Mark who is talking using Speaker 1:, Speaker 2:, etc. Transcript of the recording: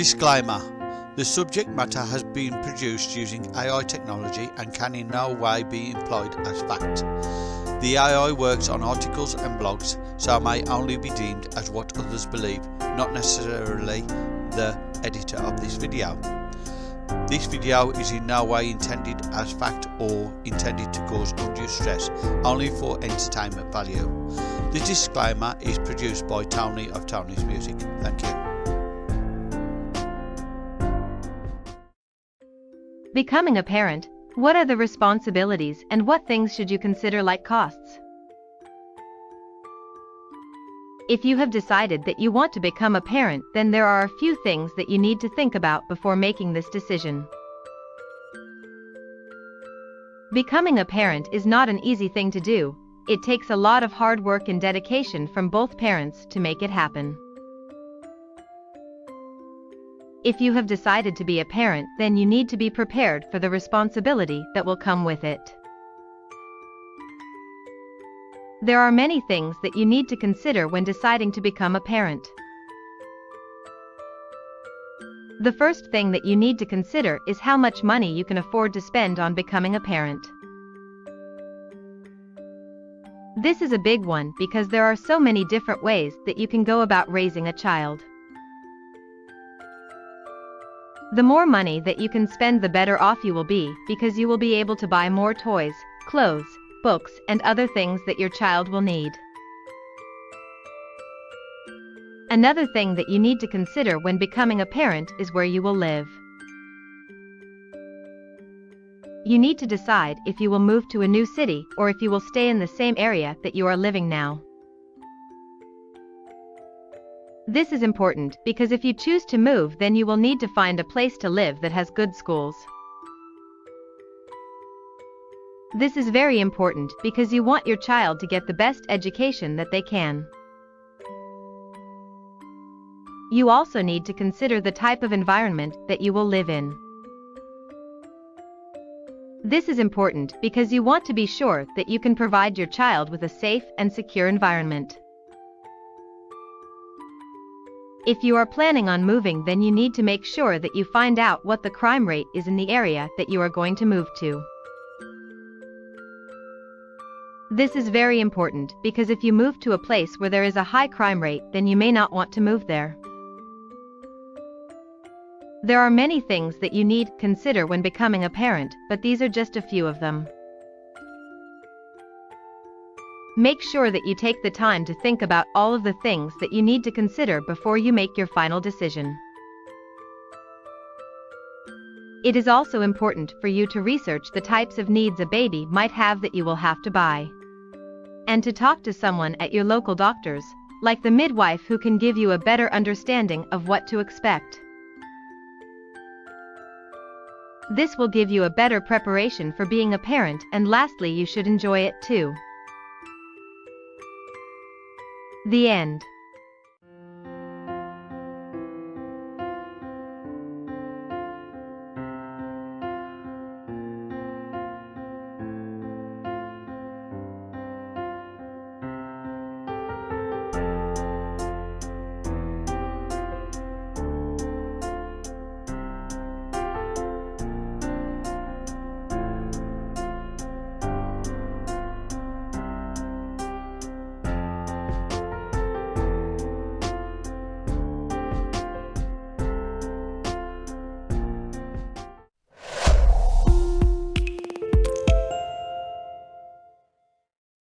Speaker 1: Disclaimer The subject matter has been produced using AI technology and can in no way be employed as fact. The AI works on articles and blogs, so may only be deemed as what others believe, not necessarily the editor of this video. This video is in no way intended as fact or intended to cause undue stress, only for entertainment value. The disclaimer is produced by Tony of Tony's Music. Thank you.
Speaker 2: Becoming a parent, what are the responsibilities and what things should you consider like costs? If you have decided that you want to become a parent, then there are a few things that you need to think about before making this decision. Becoming a parent is not an easy thing to do, it takes a lot of hard work and dedication from both parents to make it happen. If you have decided to be a parent, then you need to be prepared for the responsibility that will come with it. There are many things that you need to consider when deciding to become a parent. The first thing that you need to consider is how much money you can afford to spend on becoming a parent. This is a big one because there are so many different ways that you can go about raising a child. The more money that you can spend the better off you will be because you will be able to buy more toys, clothes, books and other things that your child will need. Another thing that you need to consider when becoming a parent is where you will live. You need to decide if you will move to a new city or if you will stay in the same area that you are living now. This is important because if you choose to move then you will need to find a place to live that has good schools. This is very important because you want your child to get the best education that they can. You also need to consider the type of environment that you will live in. This is important because you want to be sure that you can provide your child with a safe and secure environment. If you are planning on moving then you need to make sure that you find out what the crime rate is in the area that you are going to move to. This is very important because if you move to a place where there is a high crime rate then you may not want to move there. There are many things that you need consider when becoming a parent, but these are just a few of them. Make sure that you take the time to think about all of the things that you need to consider before you make your final decision. It is also important for you to research the types of needs a baby might have that you will have to buy and to talk to someone at your local doctors, like the midwife who can give you a better understanding of what to expect. This will give you a better preparation for being a parent and lastly you should enjoy it too. The end.